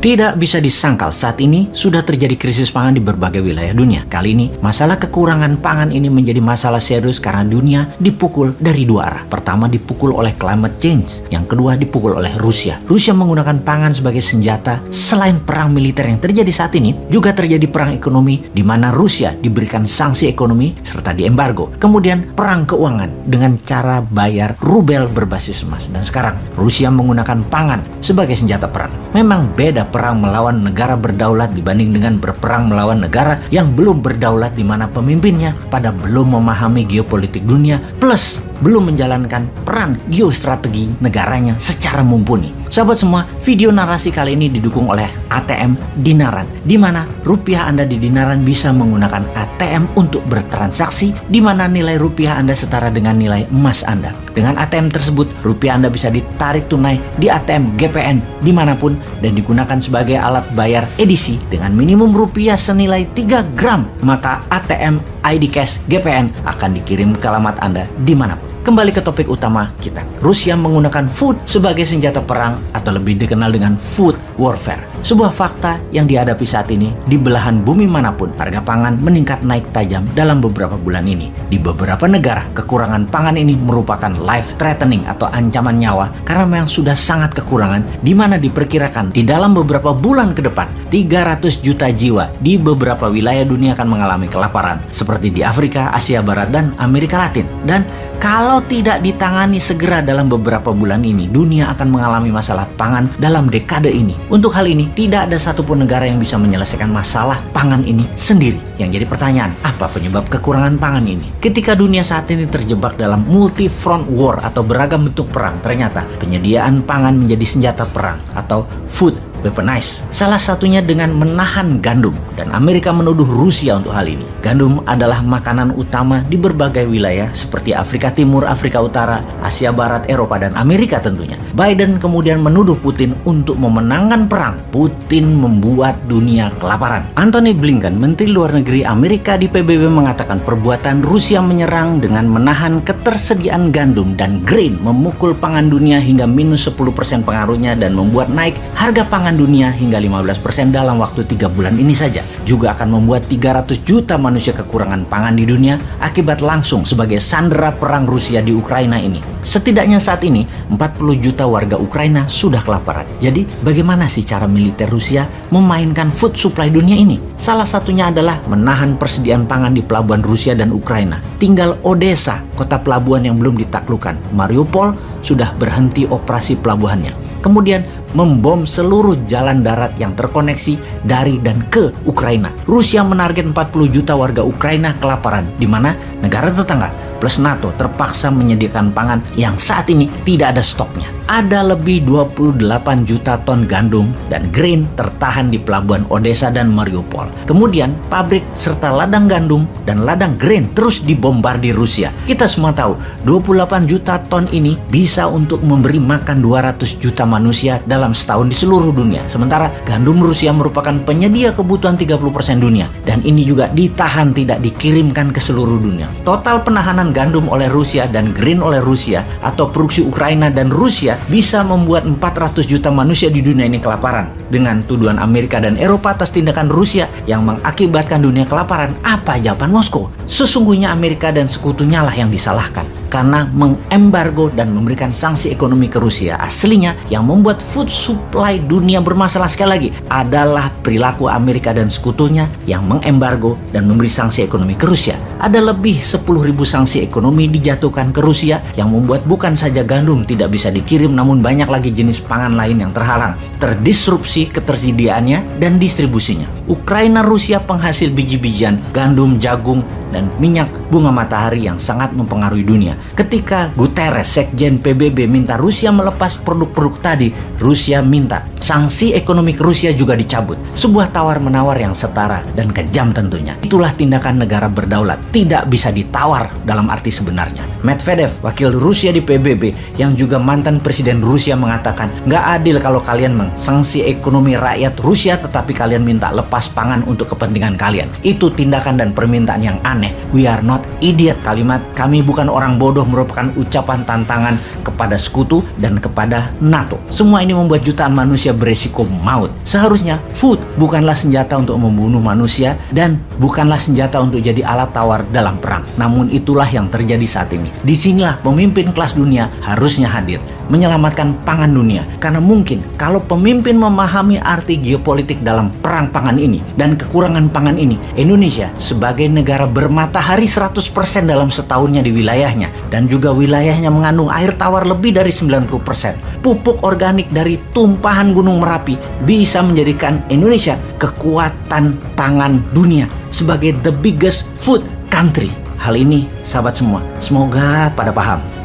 Tidak bisa disangkal saat ini sudah terjadi krisis pangan di berbagai wilayah dunia. Kali ini, masalah kekurangan pangan ini menjadi masalah serius karena dunia dipukul dari dua arah. Pertama dipukul oleh climate change, yang kedua dipukul oleh Rusia. Rusia menggunakan pangan sebagai senjata selain perang militer yang terjadi saat ini, juga terjadi perang ekonomi di mana Rusia diberikan sanksi ekonomi serta diembargo. Kemudian perang keuangan dengan cara bayar rubel berbasis emas. Dan sekarang Rusia menggunakan pangan sebagai senjata perang. Memang beda perang melawan negara berdaulat dibanding dengan berperang melawan negara yang belum berdaulat di mana pemimpinnya pada belum memahami geopolitik dunia plus belum menjalankan peran geostrategi negaranya secara mumpuni. Sahabat semua, video narasi kali ini didukung oleh ATM Dinaran, di mana rupiah Anda di Dinaran bisa menggunakan ATM untuk bertransaksi, di mana nilai rupiah Anda setara dengan nilai emas Anda. Dengan ATM tersebut, rupiah Anda bisa ditarik tunai di ATM GPN di mana pun dan digunakan sebagai alat bayar edisi dengan minimum rupiah senilai 3 gram, maka ATM ID Cash GPN akan dikirim ke alamat Anda di mana pun. Kembali ke topik utama kita. Rusia menggunakan food sebagai senjata perang atau lebih dikenal dengan food warfare. Sebuah fakta yang dihadapi saat ini di belahan bumi mana pun, harga pangan meningkat naik tajam dalam beberapa bulan ini. Di beberapa negara, kekurangan pangan ini merupakan life threatening atau ancaman nyawa karena memang sudah sangat kekurangan di mana diperkirakan di dalam beberapa bulan ke depan 300 juta jiwa di beberapa wilayah dunia akan mengalami kelaparan seperti di Afrika, Asia Barat, dan Amerika Latin. Dan kalau tidak ditangani segera dalam beberapa bulan ini, dunia akan mengalami masalah pangan dalam dekade ini. Untuk hal ini, tidak ada satupun negara yang bisa menyelesaikan masalah pangan ini sendiri. Yang jadi pertanyaan, apa penyebab kekurangan pangan ini? Ketika dunia saat ini terjebak dalam multi front war atau beragam bentuk perang, ternyata penyediaan pangan menjadi senjata perang atau food weaponize. Salah satunya dengan menahan gandum dan Amerika menuduh Rusia untuk hal ini. Gandum adalah makanan utama di berbagai wilayah seperti Afrika Timur, Afrika Utara, Asia Barat, Eropa, dan Amerika tentunya. Biden kemudian menuduh Putin untuk memenangkan perang. Putin membuat dunia kelaparan. Anthony Blinken, Menteri Luar Negeri Amerika di PBB mengatakan perbuatan Rusia menyerang dengan menahan ketersediaan gandum dan grain memukul pangan dunia hingga minus 10% pengaruhnya dan membuat naik harga pangan pangan dunia hingga 15% dalam waktu 3 bulan ini saja juga akan membuat 300 juta manusia kekurangan pangan di dunia akibat langsung sebagai sandera perang Rusia di Ukraina ini. Setidaknya saat ini 40 juta warga Ukraina sudah kelaparan. Jadi bagaimana sih cara militer Rusia memainkan food supply dunia ini? Salah satunya adalah menahan persediaan pangan di pelabuhan Rusia dan Ukraina. Tinggal Odessa, kota pelabuhan yang belum ditaklukkan. Mariupol sudah berhenti operasi pelabuhannya kemudian membom seluruh jalan darat yang terkoneksi dari dan ke Ukraina. Rusia menarget 40 juta warga Ukraina kelaparan, di mana negara tetangga plus NATO terpaksa menyediakan pangan yang saat ini tidak ada stoknya ada lebih 28 juta ton gandum dan grain tertahan di pelabuhan Odessa dan Mariupol. Kemudian pabrik serta ladang gandum dan ladang grain terus dibombardir Rusia. Kita semua tahu 28 juta ton ini bisa untuk memberi makan 200 juta manusia dalam setahun di seluruh dunia. Sementara gandum Rusia merupakan penyedia kebutuhan 30% dunia dan ini juga ditahan tidak dikirimkan ke seluruh dunia. Total penahanan gandum oleh Rusia dan grain oleh Rusia atau produksi Ukraina dan Rusia bisa membuat 400 juta manusia di dunia ini kelaparan. Dengan tuduhan Amerika dan Eropa atas tindakan Rusia yang mengakibatkan dunia kelaparan, apa jawaban Moskow? Sesungguhnya Amerika dan sekutunya lah yang disalahkan karena mengembargo dan memberikan sanksi ekonomi ke Rusia. Aslinya yang membuat food supply dunia bermasalah sekali lagi adalah perilaku Amerika dan sekutunya yang mengembargo dan memberi sanksi ekonomi ke Rusia. Ada lebih 10.000 sanksi ekonomi dijatuhkan ke Rusia yang membuat bukan saja gandum tidak bisa dikirim namun banyak lagi jenis pangan lain yang terhalang, terdisrupsi ketersediaannya dan distribusinya. Ukraina Rusia penghasil biji-bijian, gandum, jagung, dan minyak bunga matahari yang sangat mempengaruhi dunia. Ketika Guterres, Sekjen PBB minta Rusia melepas produk-produk tadi, Rusia minta sanksi ekonomi Rusia juga dicabut. Sebuah tawar-menawar yang setara dan kejam tentunya. Itulah tindakan negara berdaulat, tidak bisa ditawar dalam arti sebenarnya. Medvedev, wakil Rusia di PBB yang juga mantan presiden Rusia mengatakan, nggak adil kalau kalian mengsanksi ekonomi rakyat Rusia tetapi kalian minta lepas surplus pangan untuk kepentingan kalian. Itu tindakan dan permintaan yang aneh. We are not idiot. Kalimat kami bukan orang bodoh merupakan ucapan tantangan kepada sekutu dan kepada NATO. Semua ini membuat jutaan manusia beresiko maut. Seharusnya food bukanlah senjata untuk membunuh manusia dan bukanlah senjata untuk jadi alat tawar dalam perang. Namun itulah yang terjadi saat ini. Di sinilah pemimpin kelas dunia harusnya hadir menyelamatkan pangan dunia. Karena mungkin kalau pemimpin memahami arti geopolitik dalam perang pangan ini dan kekurangan pangan ini, Indonesia sebagai negara bermatahari 100% dalam setahunnya di wilayahnya dan juga wilayahnya mengandung air tawar lebih dari 90%. Pupuk organik dari tumpahan Gunung Merapi bisa menjadikan Indonesia kekuatan pangan dunia sebagai the biggest food country. Hal ini, sahabat semua, semoga pada paham